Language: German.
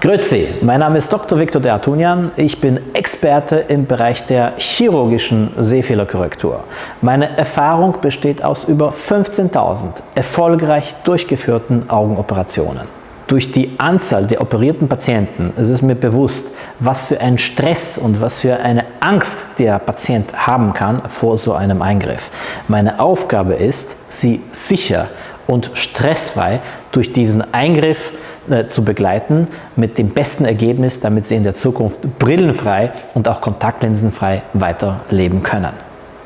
Grüezi, mein Name ist Dr. Viktor Dertunian. Ich bin Experte im Bereich der chirurgischen Sehfehlerkorrektur. Meine Erfahrung besteht aus über 15.000 erfolgreich durchgeführten Augenoperationen. Durch die Anzahl der operierten Patienten ist es mir bewusst, was für ein Stress und was für eine Angst der Patient haben kann vor so einem Eingriff. Meine Aufgabe ist, sie sicher und stressfrei durch diesen Eingriff äh, zu begleiten mit dem besten Ergebnis, damit sie in der Zukunft brillenfrei und auch kontaktlinsenfrei weiterleben können.